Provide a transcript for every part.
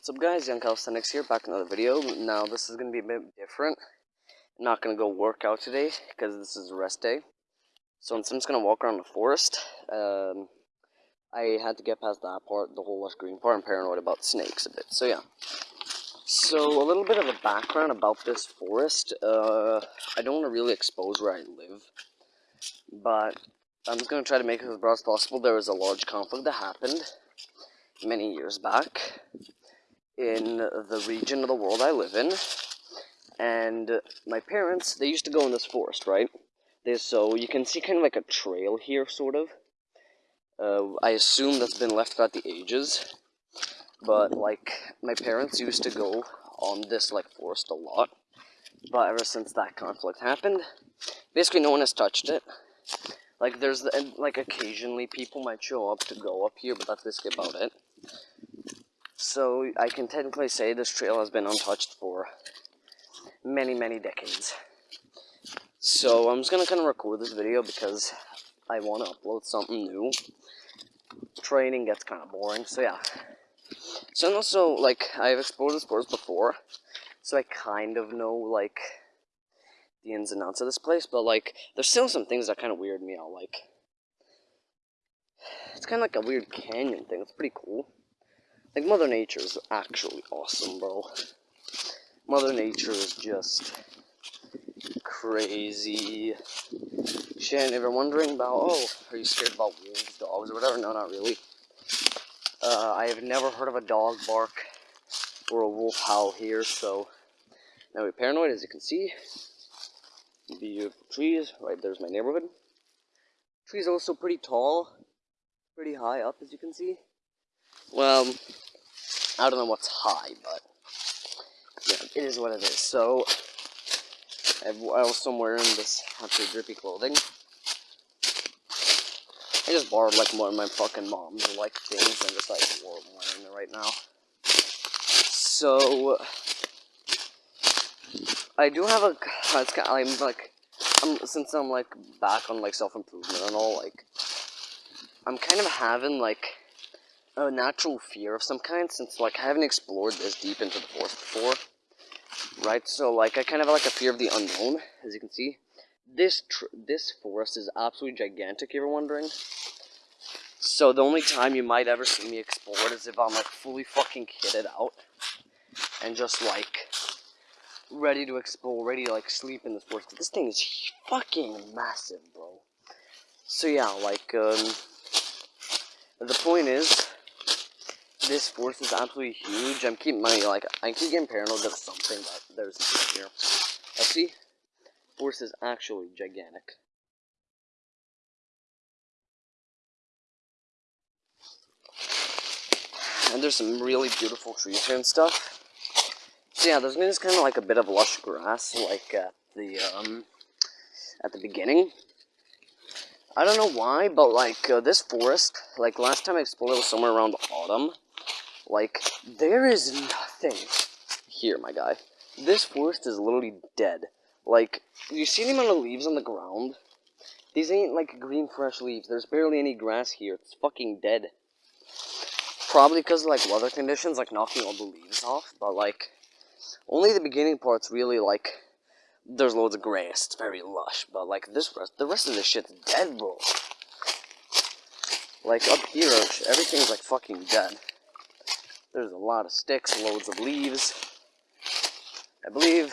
What's up guys, Young Calisthenics here, back another video. Now this is going to be a bit different. I'm not going to go work out today, because this is rest day. So I'm just going to walk around the forest. Um, I had to get past that part, the whole lush green part. I'm paranoid about snakes a bit, so yeah. So a little bit of a background about this forest. Uh, I don't want to really expose where I live, but I'm just going to try to make it as broad as possible. There was a large conflict that happened many years back in the region of the world I live in. And my parents, they used to go in this forest, right? They, so you can see kind of like a trail here, sort of. Uh, I assume that's been left throughout the ages. But, like, my parents used to go on this, like, forest a lot. But ever since that conflict happened, basically no one has touched it. Like, there's, like, occasionally people might show up to go up here, but that's basically about it. So I can technically say this trail has been untouched for many, many decades. So I'm just gonna kind of record this video because I want to upload something new. Training gets kind of boring, so yeah. So and also, like, I've explored this forest before, so I kind of know, like, the ins and outs of this place, but, like, there's still some things that kind of weird me out, like, it's kind of like a weird canyon thing, it's pretty cool. Like, Mother Nature is actually awesome, bro. Mother Nature is just crazy shit. If you're wondering about, oh, are you scared about wolves, dogs, or whatever? No, not really. Uh, I have never heard of a dog bark or a wolf howl here, so now we're paranoid, as you can see. Beautiful trees. Right there's my neighborhood. Trees also pretty tall, pretty high up, as you can see. Well, I don't know what's high, but yeah, it is what it is. So, I also wearing this absolutely drippy clothing. I just borrowed like one of my fucking mom's like things and just like wore wearing it right now. So, I do have a. It's kind of, I'm like, I'm since I'm like back on like self improvement and all like, I'm kind of having like a natural fear of some kind since like I haven't explored this deep into the forest before. Right, so like I kind of have like a fear of the unknown, as you can see. This this forest is absolutely gigantic. You ever wondering? So the only time you might ever see me explore it is if I'm like fully fucking kitted out and just like ready to explore, ready to like sleep in this forest. This thing is fucking massive, bro. So yeah, like um, the point is this force is absolutely huge. I'm keeping my, like, I keep getting paranoid of something, but there's nothing here. I see, force is actually gigantic. And there's some really beautiful trees here and stuff. So yeah, there's just kind of like a bit of lush grass, like at the, um, at the beginning. I don't know why, but like uh, this forest, like last time I explored it was somewhere around autumn. Like, there is nothing here, my guy. This forest is literally dead. Like, you see the amount of leaves on the ground? These ain't like green fresh leaves. There's barely any grass here. It's fucking dead. Probably because of like weather conditions, like knocking all the leaves off. But like, only the beginning part's really like, there's loads of grass. It's very lush. But like this rest, the rest of this shit's dead, bro. Like up here, everything's like fucking dead. There's a lot of sticks, loads of leaves. I believe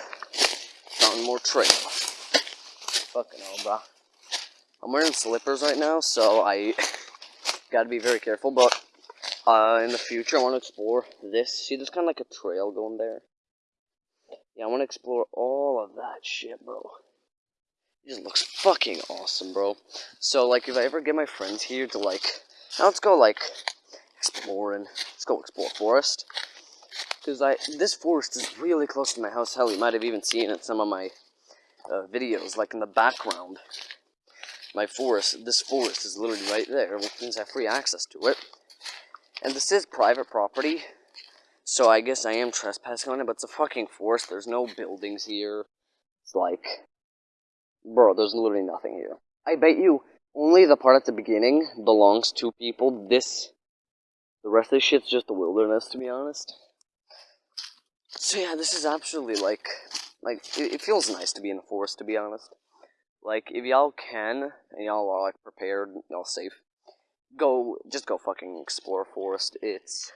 found more trail. Fucking hell, bro. I'm wearing slippers right now, so I gotta be very careful, but uh, in the future I want to explore this. See, there's kind of like a trail going there. Yeah, I want to explore all of that shit, bro. It just looks fucking awesome, bro. So, like, if I ever get my friends here to, like, now let's go, like, exploring. Let's go explore forest. Because I this forest is really close to my house. Hell, you might have even seen it in some of my uh, videos, like in the background. My forest, this forest is literally right there, which means I have free access to it. And this is private property, so I guess I am trespassing on it, but it's a fucking forest. There's no buildings here. It's like, bro, there's literally nothing here. I bet you only the part at the beginning belongs to people. This the rest of this shit's just a wilderness, to be honest. So yeah, this is absolutely like, like it, it feels nice to be in the forest. To be honest, like if y'all can and y'all are like prepared, y'all safe, go just go fucking explore forest. It's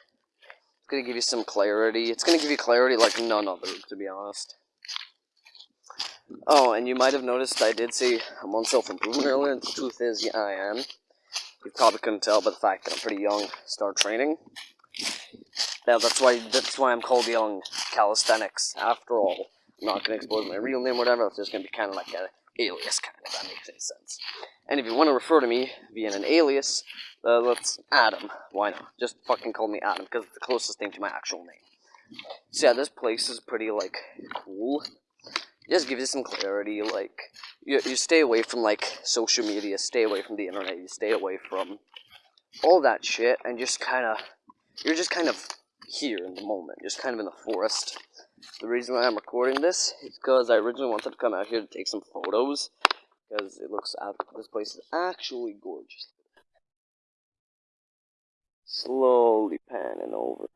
it's gonna give you some clarity. It's gonna give you clarity like none other, to be honest. Oh, and you might have noticed I did say I'm on self-improvement earlier. The truth is, yeah, I am. You probably couldn't tell by the fact that I'm pretty young. Start training. Yeah, that's why that's why I'm called Young Calisthenics. After all, I'm not gonna expose my real name, or whatever. It's just gonna be kind of like an alias, kind of. That makes any sense. And if you want to refer to me via an alias, uh, let's Adam. Why not? Just fucking call me Adam because it's the closest thing to my actual name. So yeah, this place is pretty like cool. Just gives you some clarity. Like you, you stay away from like social media, stay away from the internet, you stay away from all that shit, and just kind of you're just kind of here in the moment, just kind of in the forest. The reason why I'm recording this is because I originally wanted to come out here to take some photos because it looks this place is actually gorgeous. Slowly panning over.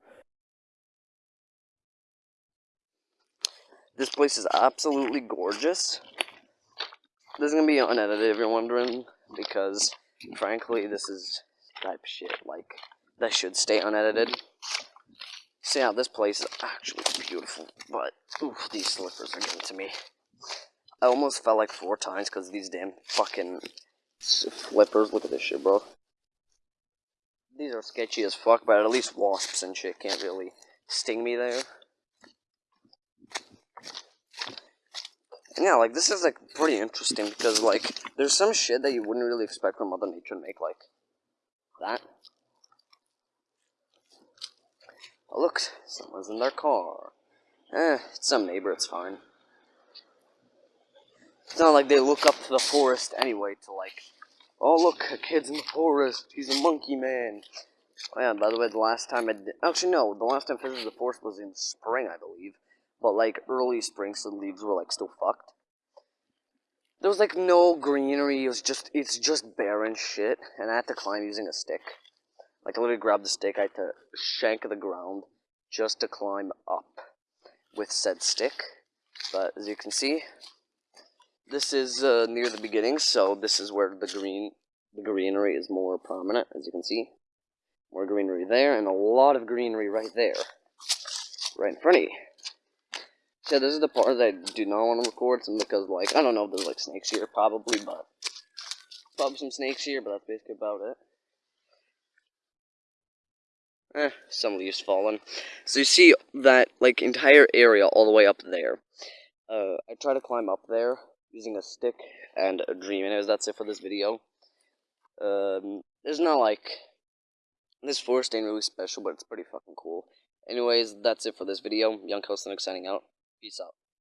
This place is absolutely gorgeous. This is gonna be unedited if you're wondering, because frankly, this is type shit like that should stay unedited. See how this place is actually beautiful, but oof, these slippers are getting to me. I almost fell like four times because these damn fucking slippers. Look at this shit, bro. These are sketchy as fuck, but at least wasps and shit can't really sting me there. Yeah, like this is like pretty interesting because like there's some shit that you wouldn't really expect from Mother Nature to make like that. Oh look, someone's in their car. Eh, it's some neighbor, it's fine. It's not like they look up to the forest anyway to like, oh look, a kid's in the forest, he's a monkey man. Oh yeah, by the way, the last time I did, actually no, the last time I visited the forest was in spring, I believe but like early spring, so the leaves were like still fucked. There was like no greenery. It was just it's just barren shit, and I had to climb using a stick. Like I literally grabbed the stick. I had to shank the ground just to climb up with said stick. But as you can see, this is uh, near the beginning, so this is where the green the greenery is more prominent. As you can see, more greenery there, and a lot of greenery right there, right in front of you. So this is the part that I do not want to record, some because like I don't know if there's like snakes here, probably, but probably some snakes here, but that's basically about it. Eh, some leaves fallen. So you see that like entire area all the way up there. Uh, I try to climb up there using a stick and a dream. Anyways, that's it for this video. Um, there's not like this forest ain't really special, but it's pretty fucking cool. Anyways, that's it for this video. Young Calisthenics signing out. Peace out.